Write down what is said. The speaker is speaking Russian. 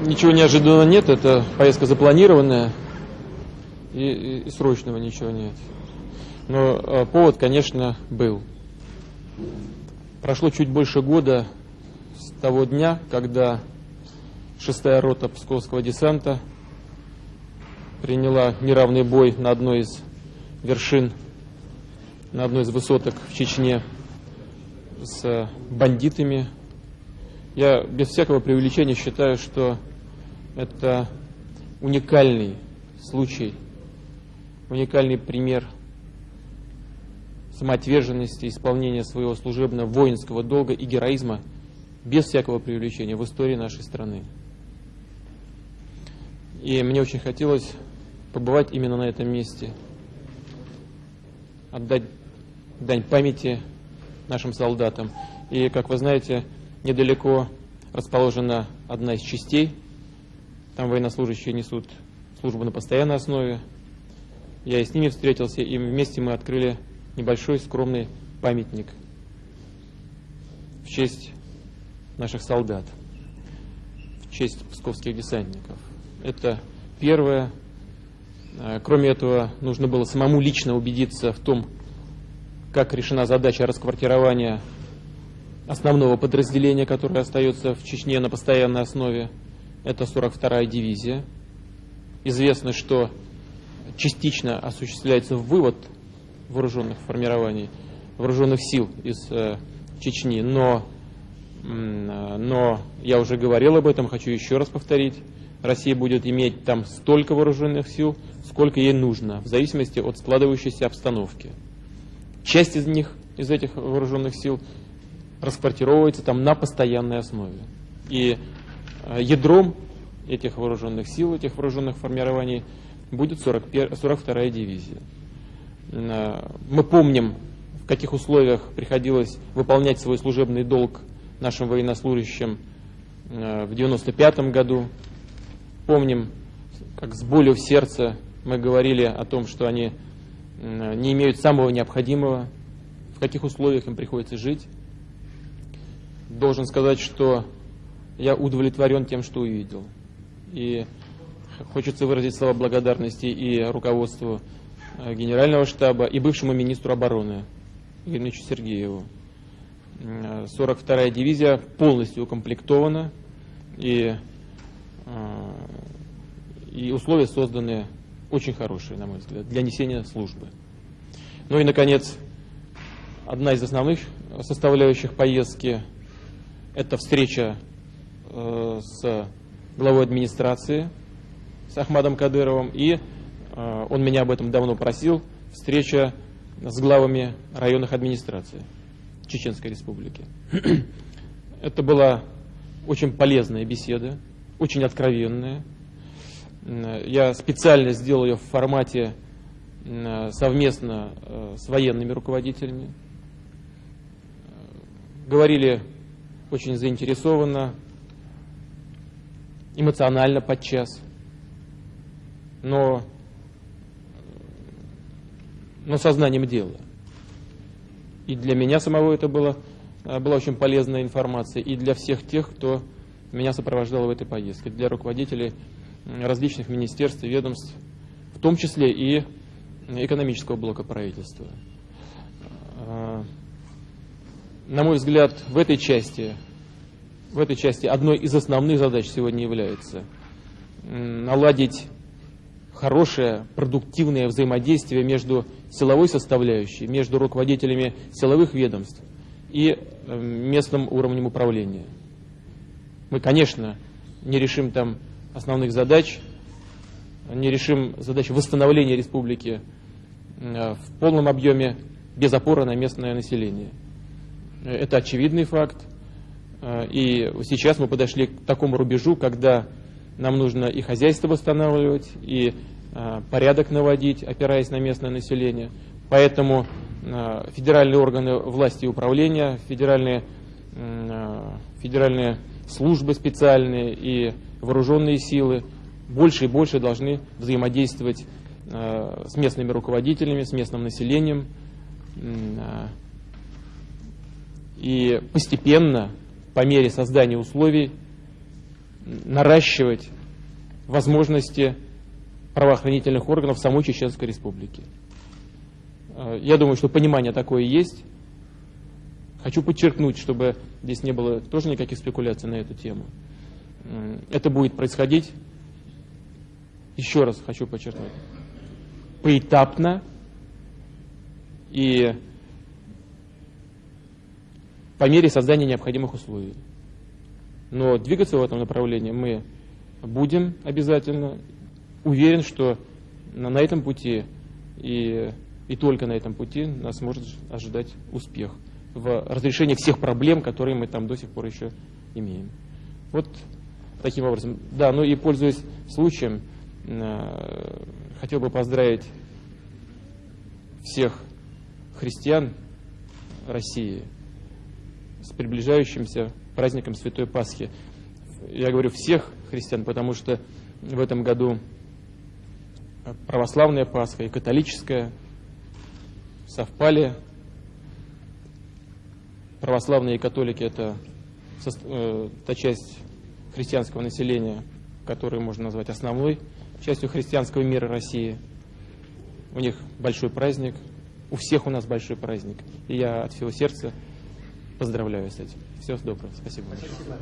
Ничего неожиданного нет, это поездка запланированная, и, и, и срочного ничего нет. Но э, повод, конечно, был. Прошло чуть больше года с того дня, когда шестая рота Псковского десанта приняла неравный бой на одной из вершин, на одной из высоток в Чечне с бандитами. Я без всякого преувеличения считаю, что это уникальный случай, уникальный пример самоотверженности, исполнения своего служебного воинского долга и героизма без всякого преувеличения в истории нашей страны. И мне очень хотелось побывать именно на этом месте, отдать дань памяти нашим солдатам. И, как вы знаете, недалеко расположена одна из частей. Там военнослужащие несут службу на постоянной основе. Я и с ними встретился, и вместе мы открыли небольшой скромный памятник в честь наших солдат, в честь псковских десантников. Это первое. Э, кроме этого, нужно было самому лично убедиться в том, как решена задача расквартирования основного подразделения, которое остается в Чечне на постоянной основе. Это 42-я дивизия. Известно, что частично осуществляется вывод вооруженных формирований, вооруженных сил из э, Чечни, но, э, но я уже говорил об этом, хочу еще раз повторить. Россия будет иметь там столько вооруженных сил, сколько ей нужно, в зависимости от складывающейся обстановки. Часть из них, из этих вооруженных сил, расквартировывается там на постоянной основе. И э, ядром этих вооруженных сил, этих вооруженных формирований будет 42-я дивизия. Э, мы помним, в каких условиях приходилось выполнять свой служебный долг нашим военнослужащим э, в 1995 году. Помним, как с болью в сердце мы говорили о том, что они не имеют самого необходимого, в каких условиях им приходится жить. Должен сказать, что я удовлетворен тем, что увидел. И хочется выразить слова благодарности и руководству Э, генерального штаба и бывшему министру обороны Игорю Сергееву. 42-я э, дивизия полностью укомплектована и, э, и условия созданы очень хорошие, на мой взгляд, для несения службы. Ну и, наконец, одна из основных составляющих поездки – это встреча с главой администрации, с Ахмадом Кадыровым и Э, он меня об этом давно просил, встреча с главами районных администраций Чеченской Республики. Это была очень полезная беседа, очень откровенная. Э, я специально сделал ее в формате э, совместно с военными руководителями. Говорили очень заинтересованно, эмоционально подчас. Но но сознанием дела. И для меня самого это было, э, была очень полезная информация, и для всех тех, кто меня сопровождал в этой поездке, для руководителей различных министерств и ведомств, в том числе и экономического блока правительства. На мой взгляд, в этой части, в этой части одной из основных задач сегодня является наладить хорошее, продуктивное взаимодействие между силовой составляющей, между руководителями силовых ведомств и э, местным уровнем управления. Мы, конечно, не решим там основных задач, не решим задач восстановления республики э, в полном объеме без опоры на местное население. Это очевидный факт. Э, и сейчас мы подошли к такому рубежу, когда нам нужно и хозяйство восстанавливать, и э, порядок наводить, опираясь на местное население. Поэтому э, федеральные органы власти и управления, федеральные, федеральные службы специальные и вооруженные силы больше и больше должны взаимодействовать с местными руководителями, с местным населением. Э, и постепенно, по мере создания условий, наращивать возможности правоохранительных органов самой Чеченской Республики. Э, я думаю, что понимание такое есть. Хочу подчеркнуть, чтобы здесь не было тоже никаких спекуляций на эту тему. Это будет происходить, еще раз хочу подчеркнуть, поэтапно и по мере создания необходимых условий. Но двигаться в этом направлении мы будем обязательно. Уверен, что на, на этом пути и, и только на этом пути нас может ожидать успех в разрешении всех проблем, которые мы там до сих пор еще имеем. Вот таким образом. Да, ну и пользуясь случаем, э, хотел бы поздравить всех христиан России с приближающимся праздником Святой Пасхи. Я говорю всех христиан, потому что в этом году православная Пасха и католическая совпали. Православные и католики – это э, та часть христианского населения, которую можно назвать основной частью христианского мира России. У них большой праздник, у всех у нас большой праздник. И я от всего сердца поздравляю с этим. Всего доброго. Спасибо. Спасибо.